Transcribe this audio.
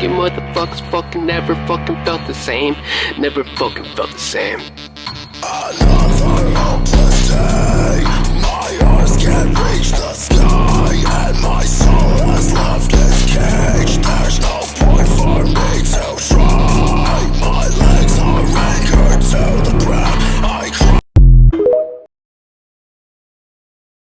fucking motherfuckers fucking never fucking felt the same. Never fucking felt the same.